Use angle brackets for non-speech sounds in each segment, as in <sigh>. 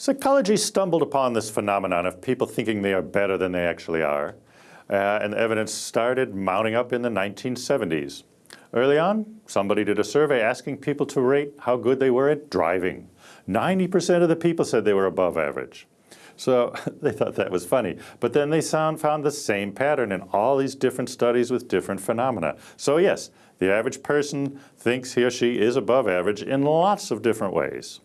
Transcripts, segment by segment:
Psychology stumbled upon this phenomenon of people thinking they are better than they actually are. Uh, and evidence started mounting up in the 1970s. Early on, somebody did a survey asking people to rate how good they were at driving. 90% of the people said they were above average. So <laughs> they thought that was funny. But then they found, found the same pattern in all these different studies with different phenomena. So yes, the average person thinks he or she is above average in lots of different ways.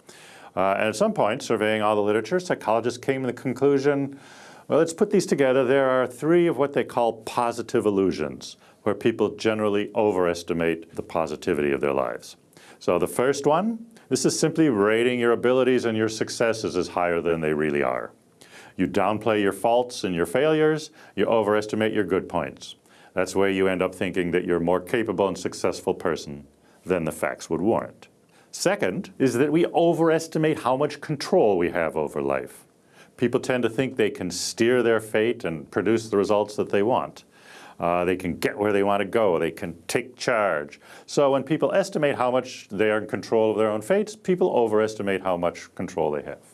Uh, and at some point, surveying all the literature, psychologists came to the conclusion, well, let's put these together. There are three of what they call positive illusions, where people generally overestimate the positivity of their lives. So the first one, this is simply rating your abilities and your successes as higher than they really are. You downplay your faults and your failures, you overestimate your good points. That's where you end up thinking that you're a more capable and successful person than the facts would warrant. Second is that we overestimate how much control we have over life. People tend to think they can steer their fate and produce the results that they want. Uh, they can get where they want to go. They can take charge. So when people estimate how much they are in control of their own fates, people overestimate how much control they have.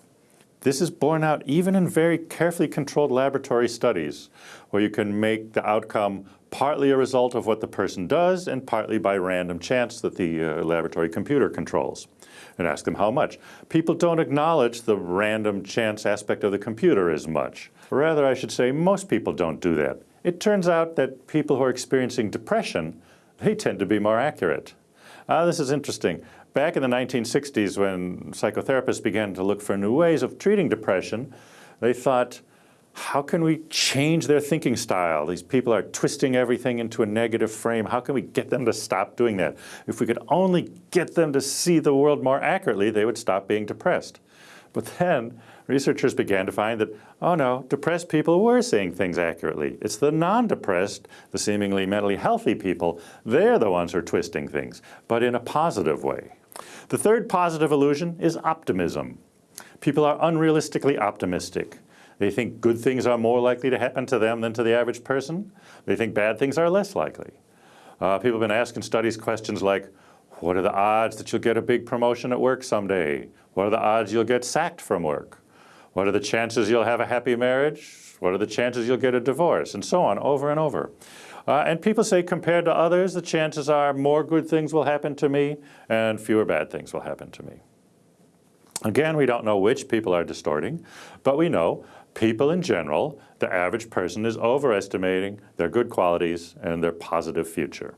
This is borne out even in very carefully controlled laboratory studies where you can make the outcome partly a result of what the person does and partly by random chance that the uh, laboratory computer controls and ask them how much. People don't acknowledge the random chance aspect of the computer as much. Rather, I should say, most people don't do that. It turns out that people who are experiencing depression, they tend to be more accurate. Uh, this is interesting. Back in the 1960s when psychotherapists began to look for new ways of treating depression, they thought, how can we change their thinking style? These people are twisting everything into a negative frame. How can we get them to stop doing that? If we could only get them to see the world more accurately, they would stop being depressed. But then researchers began to find that, oh no, depressed people were seeing things accurately. It's the non-depressed, the seemingly mentally healthy people, they're the ones who are twisting things, but in a positive way. The third positive illusion is optimism. People are unrealistically optimistic. They think good things are more likely to happen to them than to the average person. They think bad things are less likely. Uh, people have been asking studies questions like, what are the odds that you'll get a big promotion at work someday? What are the odds you'll get sacked from work? What are the chances you'll have a happy marriage? What are the chances you'll get a divorce? And so on, over and over. Uh, and people say compared to others, the chances are more good things will happen to me and fewer bad things will happen to me. Again, we don't know which people are distorting, but we know people in general, the average person is overestimating their good qualities and their positive future.